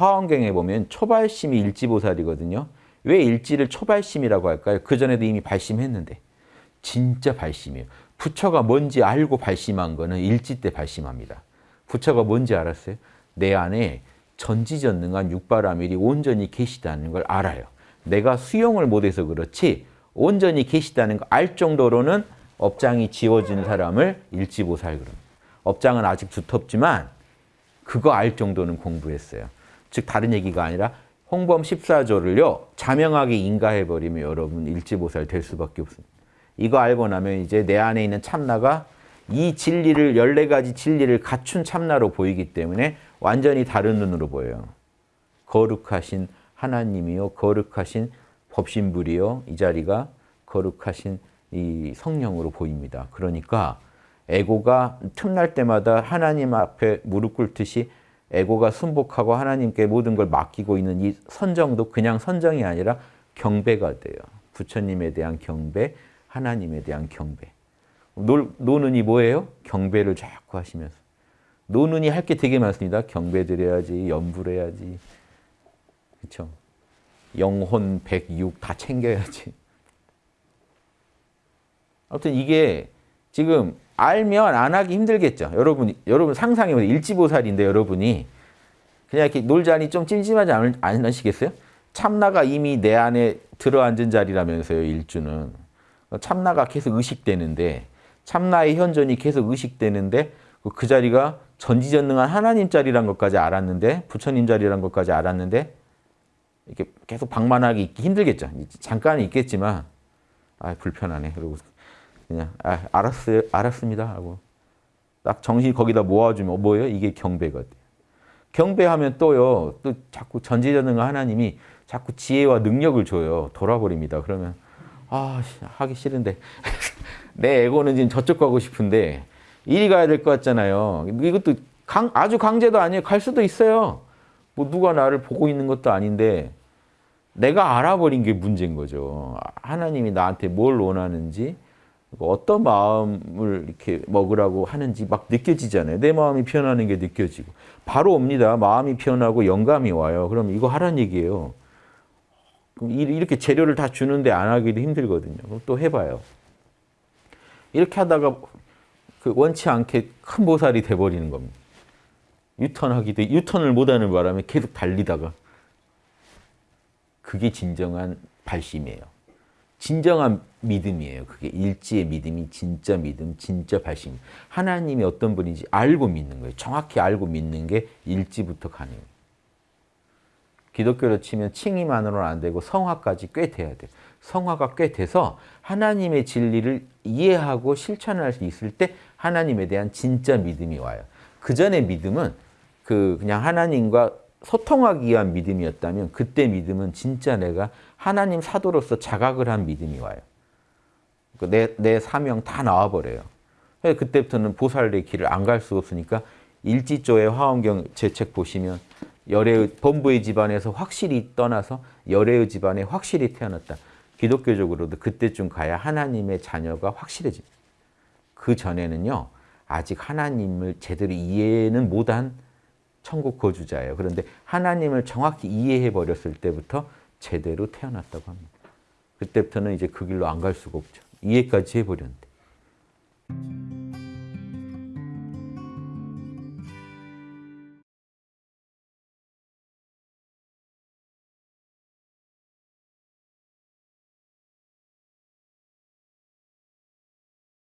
화엄경에 보면 초발심이 일지보살이거든요. 왜 일지를 초발심이라고 할까요? 그전에도 이미 발심했는데. 진짜 발심이에요. 부처가 뭔지 알고 발심한 거는 일지 때 발심합니다. 부처가 뭔지 알았어요? 내 안에 전지전능한 육바라밀이 온전히 계시다는 걸 알아요. 내가 수용을 못해서 그렇지 온전히 계시다는 걸 알 정도로는 업장이 지워진 사람을 일지보살 그럽니다. 업장은 아직 두텁지만 그거 알 정도는 공부했어요. 즉 다른 얘기가 아니라 홍범 14조를요. 자명하게 인가해버리면 여러분 일지보살 될 수밖에 없습니다. 이거 알고 나면 이제 내 안에 있는 참나가 이 진리를 14가지 진리를 갖춘 참나로 보이기 때문에 완전히 다른 눈으로 보여요. 거룩하신 하나님이요. 거룩하신 법신불이요. 이 자리가 거룩하신 이 성령으로 보입니다. 그러니까 에고가 틈날 때마다 하나님 앞에 무릎 꿇듯이 에고가 순복하고 하나님께 모든 걸 맡기고 있는 이 선정도 그냥 선정이 아니라 경배가 돼요. 부처님에 대한 경배, 하나님에 대한 경배. 노, 노는이 뭐예요? 경배를 자꾸 하시면서. 노는이 할 게 되게 많습니다. 경배 드려야지, 염불 해야지. 그렇죠? 영혼, 백육 다 챙겨야지. 아무튼 이게 지금 알면 안 하기 힘들겠죠. 여러분, 여러분 상상해보세요. 일지보살인데 여러분이 그냥 이렇게 놀자니 좀 찜찜하지 않, 않으시겠어요? 참나가 이미 내 안에 들어앉은 자리라면서요, 일주는. 참나가 계속 의식되는데 참나의 현존이 계속 의식되는데 그 자리가 전지전능한 하나님 자리란 것까지 알았는데 부처님 자리란 것까지 알았는데 이렇게 계속 방만하기 힘들겠죠. 잠깐 있겠지만 아 불편하네. 그리고 그냥 아, 알았어요, 알았습니다 하고 딱 정신 거기다 모아주면 뭐예요? 이게 경배가 돼요. 경배하면 또요, 또 자꾸 전지전능한 하나님이 자꾸 지혜와 능력을 줘요. 돌아버립니다. 그러면 아 하기 싫은데 내 에고는 지금 저쪽 가고 싶은데 이리 가야 될 것 같잖아요. 이것도 강, 아주 강제도 아니에요. 갈 수도 있어요. 뭐 누가 나를 보고 있는 것도 아닌데 내가 알아버린 게 문제인 거죠. 하나님이 나한테 뭘 원하는지 어떤 마음을 이렇게 먹으라고 하는지 막 느껴지잖아요. 내 마음이 변하는 게 느껴지고 바로 옵니다. 마음이 변하고 영감이 와요. 그럼 이거 하란 얘기예요. 그럼 이렇게 재료를 다 주는데 안 하기도 힘들거든요. 그럼 또 해봐요. 이렇게 하다가 그 원치 않게 큰 보살이 돼버리는 겁니다. 유턴하기도 유턴을 못하는 바람에 계속 달리다가 그게 진정한 발심이에요. 진정한 믿음이에요. 그게 일지의 믿음이 진짜 믿음, 진짜 발심. 하나님이 어떤 분인지 알고 믿는 거예요. 정확히 알고 믿는 게 일지부터 가능해요. 기독교로 치면 칭의만으로는 안 되고 성화까지 꽤 돼야 돼요. 성화가 꽤 돼서 하나님의 진리를 이해하고 실천할 수 있을 때 하나님에 대한 진짜 믿음이 와요. 그 전에 믿음은 그 그냥 하나님과 소통하기 위한 믿음이었다면 그때 믿음은 진짜 내가 하나님 사도로서 자각을 한 믿음이 와요. 그 내, 내 사명 다 나와버려요. 그때부터는 보살의 길을 안 갈 수 없으니까 일지조의 화엄경 제 책 보시면 열애의 본부의 집안에서 확실히 떠나서 열애의 집안에 확실히 태어났다. 기독교적으로도 그때쯤 가야 하나님의 자녀가 확실해집니다. 그 전에는요. 아직 하나님을 제대로 이해는 못한 천국 거주자예요. 그런데 하나님을 정확히 이해해 버렸을 때부터 제대로 태어났다고 합니다. 그때부터는 이제 그 길로 안 갈 수가 없죠. 이해까지 해버렸는데.